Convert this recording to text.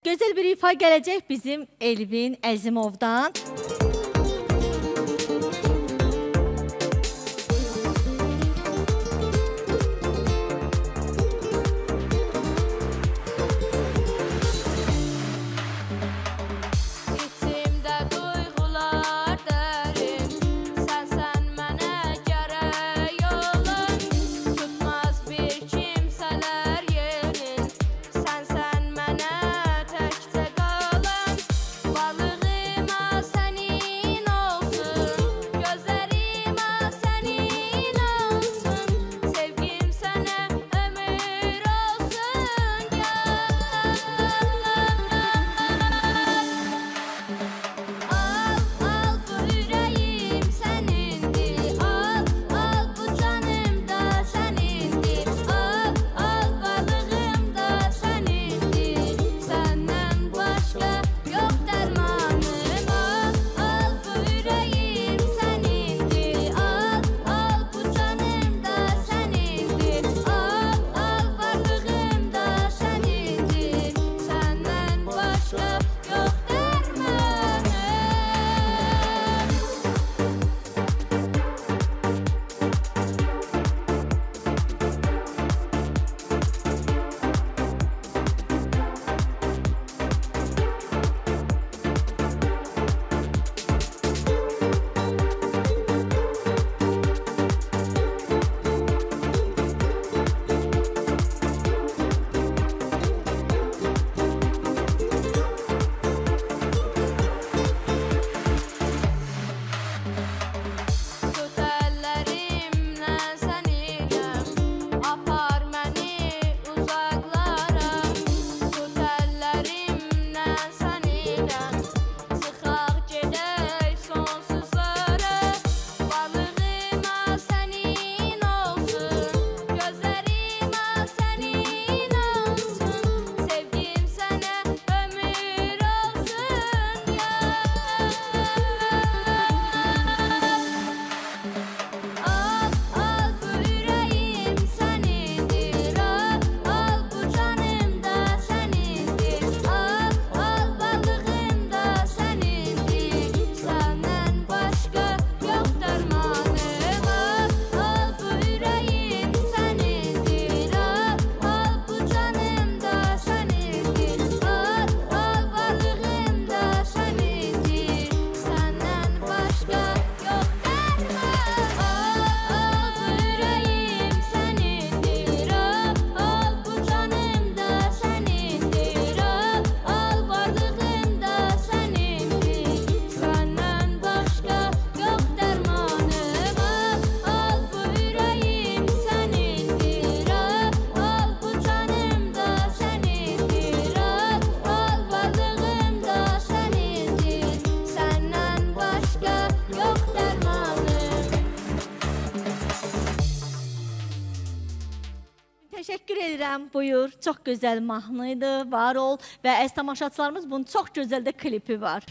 Gözəl bir ifa gələcək bizim Elvin Əzimovdan. təşəkkür edirəm. Buyur. Çox gözəl mahnı idi. Var ol və əziz tamaşaçılarımız bunun çox gözəl də klipi var.